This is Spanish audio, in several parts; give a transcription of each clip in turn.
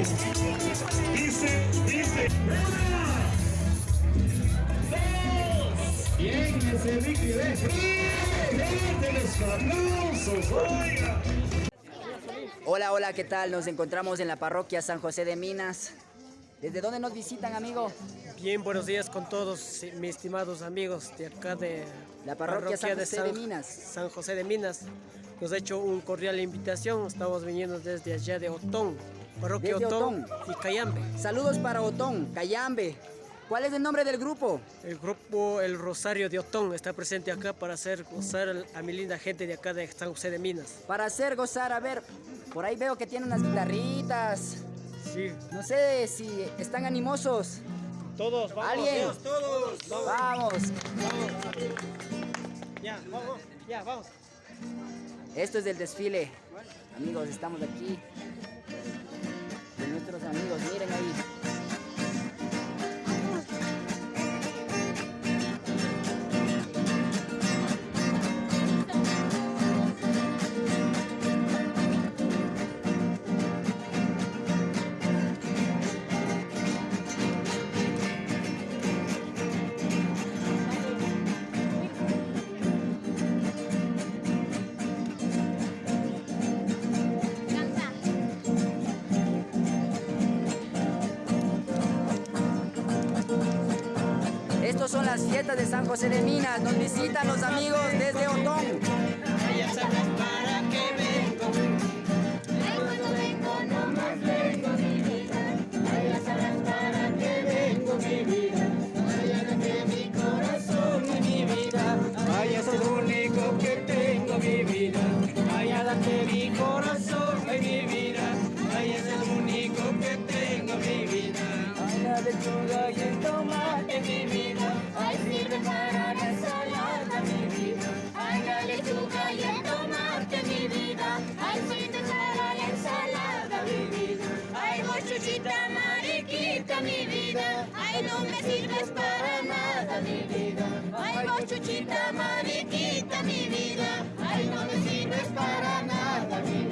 Dice, dice. Bien, ese Ricky, ve. los aplausos, oiga. Hola, hola, ¿qué tal? Nos encontramos en la parroquia San José de Minas. ¿Desde dónde nos visitan, amigo? Bien, buenos días con todos mis estimados amigos de acá de la parroquia, San José de, Minas. San José de Minas. Nos ha hecho un cordial invitación. Estamos viniendo desde allá de Otón, parroquia Otón, y Cayambe. Saludos para Otón, Cayambe. ¿Cuál es el nombre del grupo? El grupo El Rosario de Otón está presente acá para hacer gozar a mi linda gente de acá de San José de Minas. Para hacer gozar, a ver, por ahí veo que tienen unas guitarritas. Sí. No sé si están animosos. Todos, vamos. ¿Alguien? todos. Vamos. Vamos. Ya, vamos. Ya, vamos. Esto es del desfile. Amigos, estamos aquí. Nuestros amigos, miren ahí. De San José de Minas. Nos visitan los amigos desde Otón. Ay, no me sirves para nada, mi vida. Ay, vos chuchita mariquita, mi vida. Ay, no me sirves para nada, mi vida.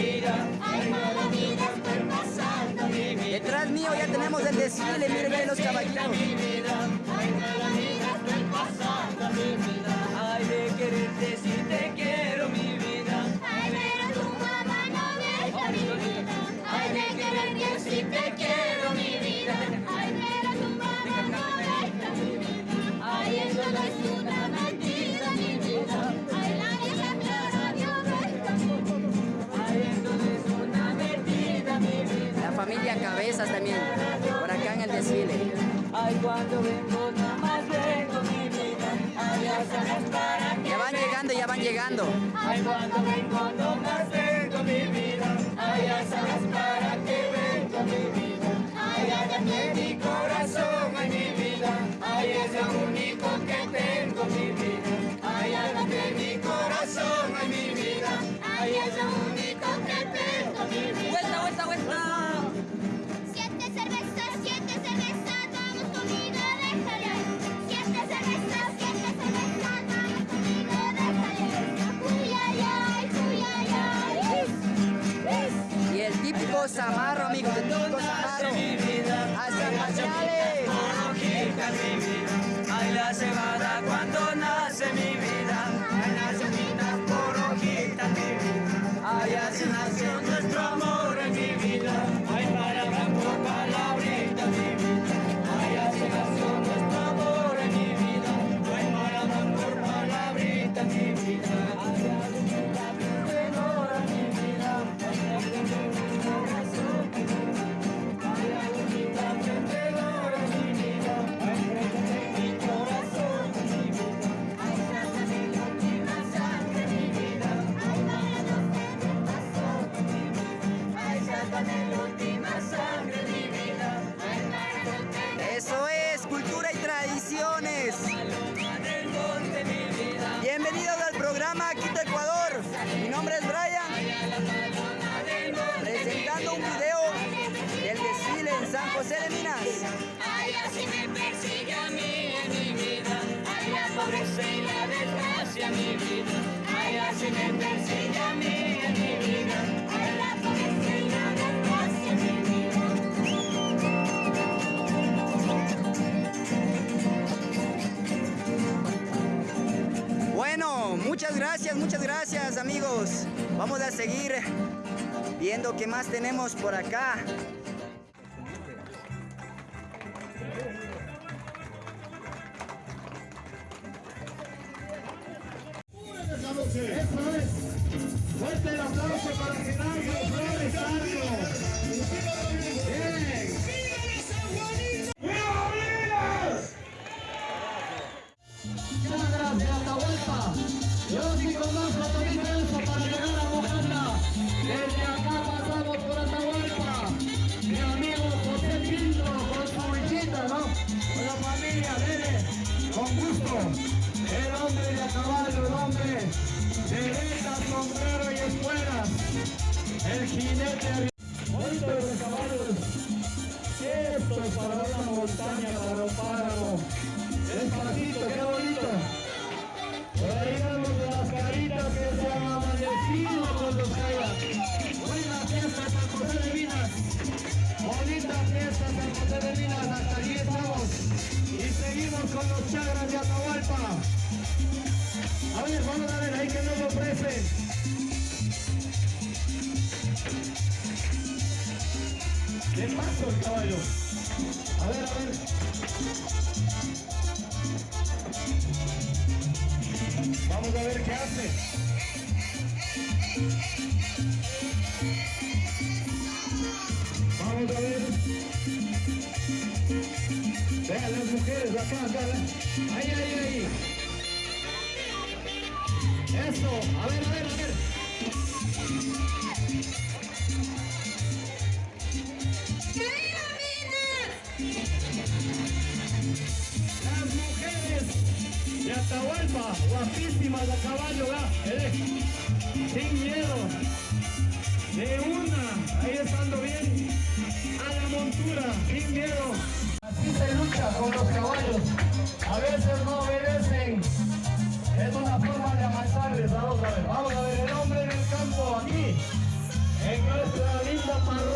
Vida. Detrás mío ya tenemos el desfile, miren los caballitos. Cabezas también, por acá en el desfile. Ay, cuando vengo, nada más vengo, mi vida. Ay, para qué Ya van llegando, ya van llegando. Ay, cuando vengo, no más vengo, mi vida. Ay, sabes para qué vengo, mi vida. Ay, hágame mi corazón, ay, mi vida. Ay, es lo único que tengo, mi vida. Ay, hágame mi corazón, ay, mi vida. Ay, es lo único típico zamarro, amigos, el típico zamarro. mi vida. Hasta mi vida. Ay, la cebada cuando un video del desfile en San José de Minas. Ay, así me persigue a mí en mi vida. Ay, la pobreza y la desgracia, mi vida. Ay, así me persigue a mí en mi vida. Ay, la pobreza y la desgracia, mi vida. Bueno, muchas gracias, muchas gracias amigos. Vamos a seguir viendo qué más tenemos por acá. Jinete Monte de caballos. Esto es para una montaña, para un páramo. Despacito, qué Vamos a ver. Vean las mujeres acá, acá. Ahí, ahí, ahí. Eso. A ver, a ver, a ver. Las mujeres de Atahualpa, guapísimas a caballo, ¿va? Eh, sin miedo. De una, ahí estando bien, a la montura, sin miedo. Así se lucha con los caballos. A veces no obedecen. Es una forma de amasarles. Vamos a ver, vamos a ver el hombre del campo aquí. En nuestra linda parroquia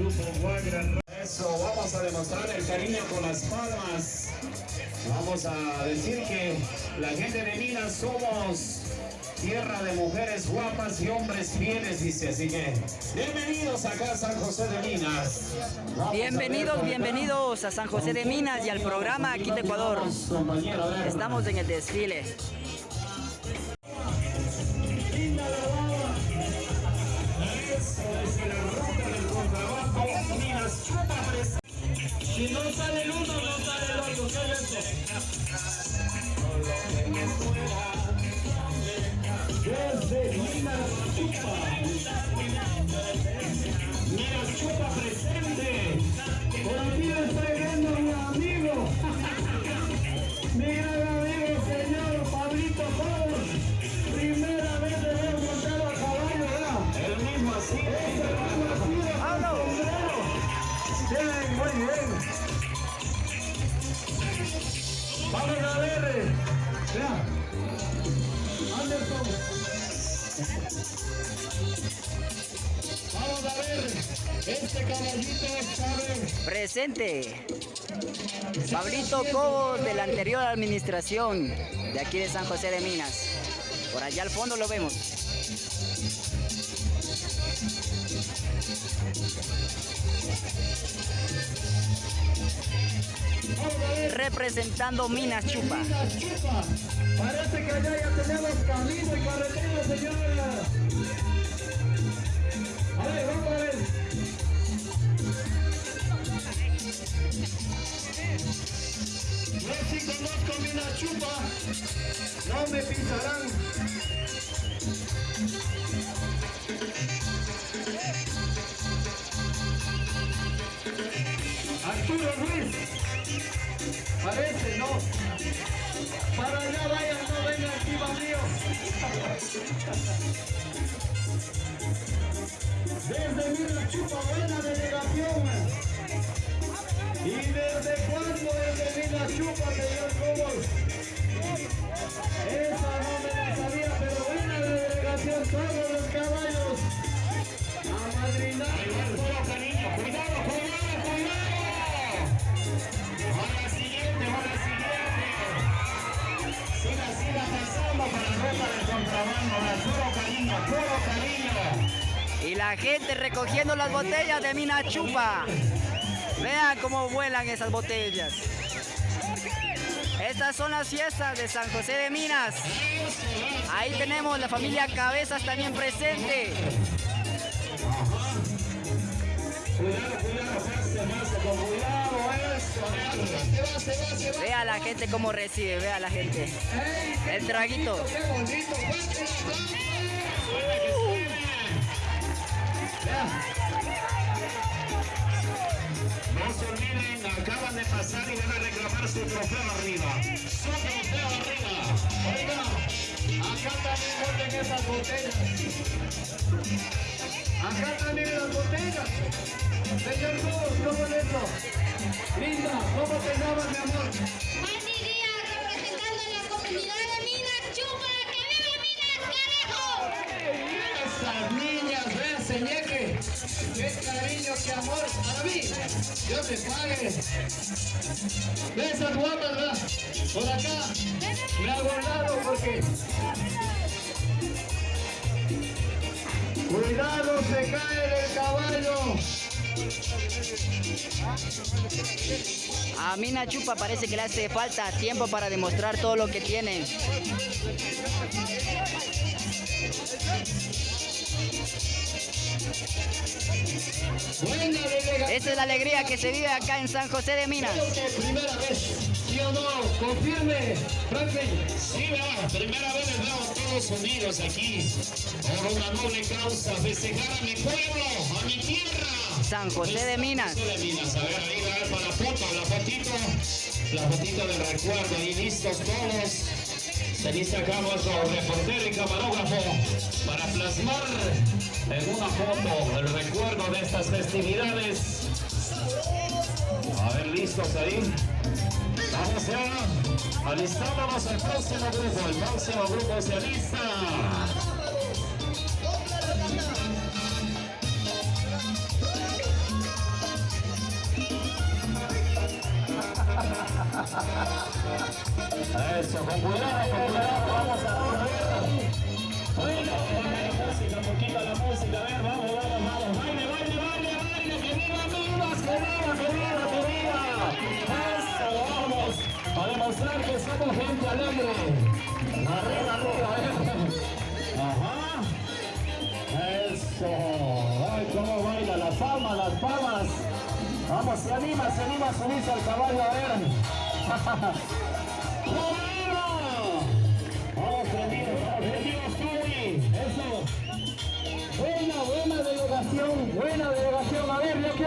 grupo Guagra. Eso, vamos a demostrar el cariño con las palmas. Vamos a decir que la gente de Minas somos tierra de mujeres guapas y hombres fieles, dice. Así que, bienvenidos acá a San José de Minas. Vamos Bienvenidos, bienvenidos a San José de Minas y al programa Quito Ecuador. Compañero, a ver. Estamos en el desfile. Si no sale el uno, no sale el otro. ¿Qué es eso? Desde Minas Chupa. Minas chupa presente. Por aquí le estoy viendo a mi amigo. Mi Bien, muy bien. Vamos a ver. Vea. Anderson. Vamos a ver. Este caballito sabe. Presente. Pablito Cobos de la anterior administración de aquí de San José de Minas. Por allá al fondo lo vemos. Representando Minas Chupa. Minas Chupa. Parece que allá ya tenemos camino y carretera, señora. A ver, vamos a ver. Yo sí conozco Minas Chupa. No me pisarán. Arturo Ruiz. Parece, no. Para allá vayan, no vengan aquí, mío. Desde Mira Chupa, buena delegación. ¿Y desde cuándo desde Mira Chupa, señor Cobos? Esa no me la sabía, pero buena delegación, todos la gente recogiendo las botellas de Mina Chupa. Vean cómo vuelan esas botellas. Estas son las fiestas de San José de Minas. Ahí tenemos la familia Cabezas también presente. Vea la gente cómo recibe, vea la gente. El traguito. ¡Qué No se olviden, acaban de pasar y van a reclamar su trofeo arriba. Su trofeo arriba. Oiga, acá también guarden esas botellas. Acá también las botellas. Señor Cruz, ¿cómo es eso? Linda, ¿cómo te llamas, mi amor? Qué amor. Para mí, Dios te pague. Ve esas guapas. Por acá. Me ha guardado porque... Cuidado, se cae del caballo. A Mina Chupa parece que le hace falta tiempo para demostrar todo lo que tiene. Esta es la alegría que se vive acá en San José de Minas. ¿sí o no? Confirme, todos aquí a mi tierra. San José de Minas. José de Minas, a ver, ahí va para la foto, la fotito, la fotito del recuerdo, ahí listos todos. Se dice acá nuestro reportero y camarógrafo para plasmar en una foto el recuerdo de estas festividades. A ver, listos ahí. Vamos ya alistándonos al próximo grupo. El próximo grupo se alista. Eso, con cuidado, con cuidado, vamos a ver. Bueno, la música, poquito la música, a ver, vamos, vamos, vamos. Baile, baile, baile, baile, que viva Minas, que viva, que viva, que viva. Eso, vamos, a demostrar que somos gente alegre. Arriba, arriba, eh. Ajá. Eso, ay, cómo baila, las palmas, las palmas. Vamos, se anima, se anima a subirse al caballo, a ver. Buena, buena delegación, buena delegación. A ver, yo quiero...